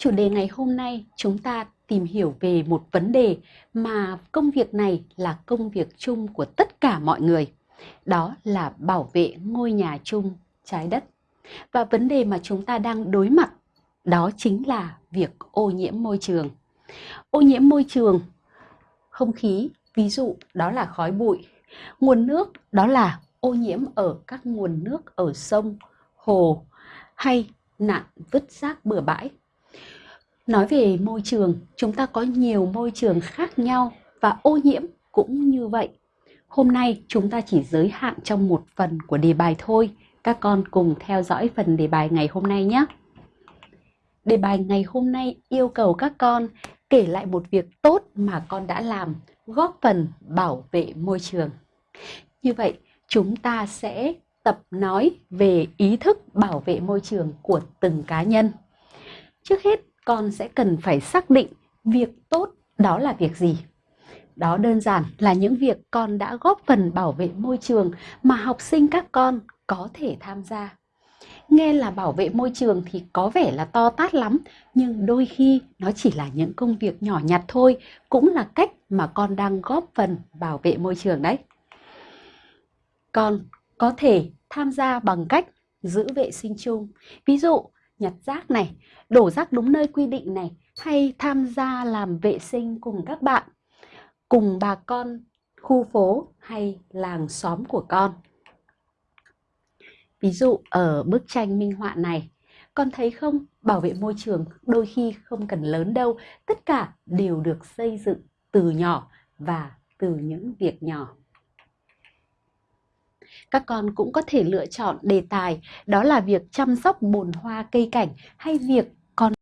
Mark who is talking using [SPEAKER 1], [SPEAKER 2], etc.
[SPEAKER 1] Chủ đề ngày hôm nay chúng ta tìm hiểu về một vấn đề mà công việc này là công việc chung của tất cả mọi người. Đó là bảo vệ ngôi nhà chung trái đất. Và vấn đề mà chúng ta đang đối mặt đó chính là việc ô nhiễm môi trường. Ô nhiễm môi trường, không khí, ví dụ đó là khói bụi, nguồn nước đó là ô nhiễm ở các nguồn nước ở sông, hồ hay nạn vứt rác bừa bãi. Nói về môi trường, chúng ta có nhiều môi trường khác nhau và ô nhiễm cũng như vậy. Hôm nay chúng ta chỉ giới hạn trong một phần của đề bài thôi. Các con cùng theo dõi phần đề bài ngày hôm nay nhé. Đề bài ngày hôm nay yêu cầu các con kể lại một việc tốt mà con đã làm, góp phần bảo vệ môi trường. Như vậy, chúng ta sẽ tập nói về ý thức bảo vệ môi trường của từng cá nhân. Trước hết, con sẽ cần phải xác định việc tốt đó là việc gì. Đó đơn giản là những việc con đã góp phần bảo vệ môi trường mà học sinh các con có thể tham gia. Nghe là bảo vệ môi trường thì có vẻ là to tát lắm, nhưng đôi khi nó chỉ là những công việc nhỏ nhặt thôi, cũng là cách mà con đang góp phần bảo vệ môi trường đấy. Con có thể tham gia bằng cách giữ vệ sinh chung. Ví dụ, nhặt rác này, đổ rác đúng nơi quy định này, hay tham gia làm vệ sinh cùng các bạn, cùng bà con khu phố hay làng xóm của con. Ví dụ ở bức tranh minh họa này, con thấy không, bảo vệ môi trường đôi khi không cần lớn đâu, tất cả đều được xây dựng từ nhỏ và từ những việc nhỏ. Các con cũng có thể lựa chọn đề tài, đó là việc chăm sóc bồn hoa cây cảnh hay việc con